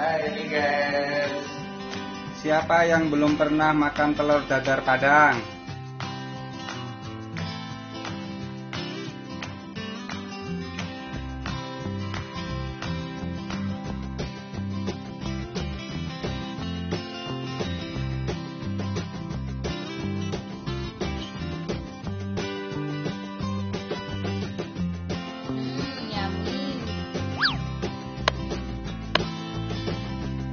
Hai guys. Siapa yang belum pernah makan telur dadar Padang?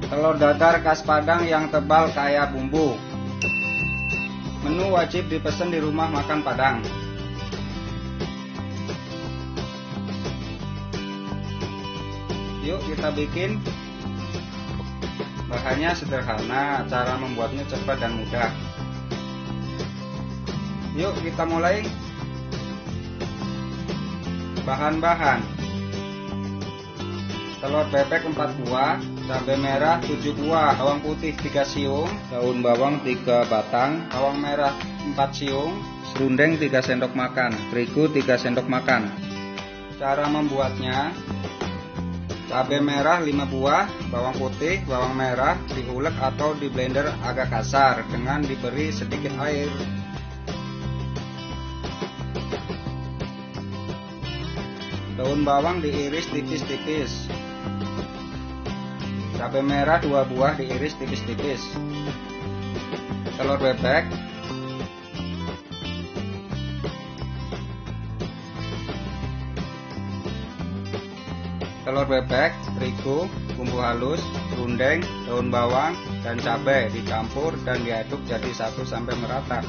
Telur dadar khas Padang yang tebal kaya bumbu. Menu wajib dipesan di rumah makan Padang. Yuk kita bikin. Bahannya sederhana, cara membuatnya cepat dan mudah. Yuk kita mulai. Bahan-bahan telur bebek 4 buah, cabai merah 7 buah, bawang putih 3 siung, daun bawang 3 batang, bawang merah 4 siung, serundeng 3 sendok makan, terigu 3 sendok makan. Cara membuatnya. Cabai merah 5 buah, bawang putih, bawang merah. Diulek atau di blender agak kasar dengan diberi sedikit air. Daun bawang diiris tipis-tipis. Cabai merah 2 buah diiris tipis-tipis. Telur bebek. Telur bebek, terigu, bumbu halus, rundeng, daun bawang, dan cabai dicampur dan diaduk jadi satu sampai merata.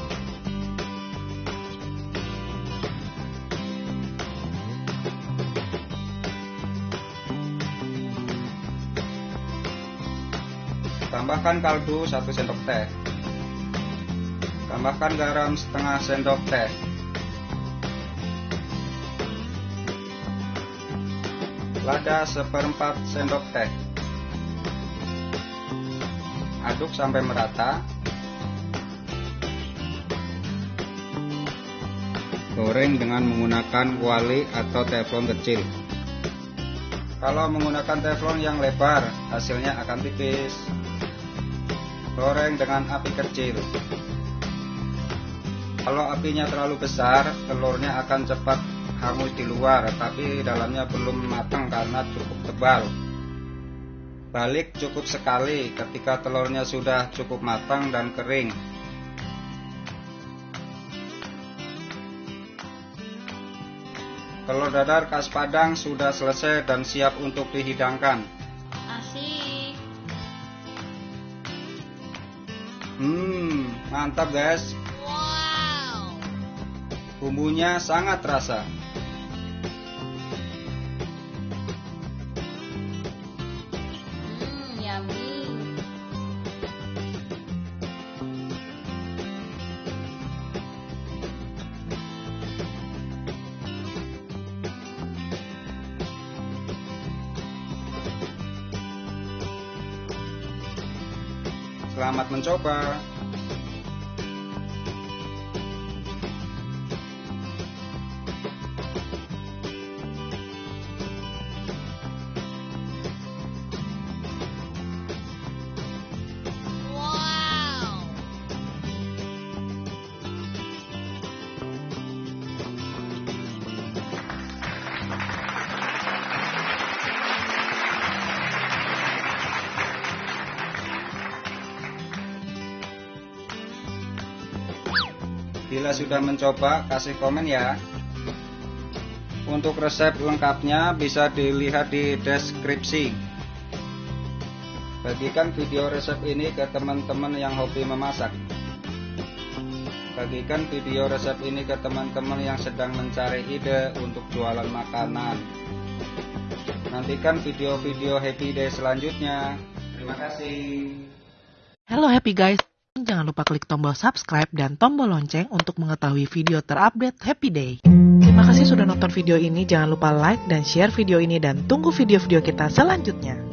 Tambahkan kaldu 1 sendok teh. Tambahkan garam setengah sendok teh. Lada seperempat sendok teh. Aduk sampai merata. Goreng dengan menggunakan kuali atau teflon kecil. Kalau menggunakan teflon yang lebar, hasilnya akan tipis. Goreng dengan api kecil. Kalau apinya terlalu besar, telurnya akan cepat hangus di luar, tapi dalamnya belum matang karena cukup tebal. Balik cukup sekali ketika telurnya sudah cukup matang dan kering. Telur dadar khas Padang sudah selesai dan siap untuk dihidangkan. Hmm, mantap guys. Wow. Bumbunya sangat terasa. Selamat mencoba. Bila sudah mencoba, kasih komen ya. Untuk resep lengkapnya bisa dilihat di deskripsi. Bagikan video resep ini ke teman-teman yang hobi memasak. Bagikan video resep ini ke teman-teman yang sedang mencari ide untuk jualan makanan. Nantikan video-video Happy Day selanjutnya. Terima kasih. Halo Happy Guys, jangan lupa klik tombol subscribe dan tombol lonceng untuk mengetahui video terupdate Happy Day. Terima kasih sudah nonton video ini, jangan lupa like dan share video ini dan tunggu video-video kita selanjutnya.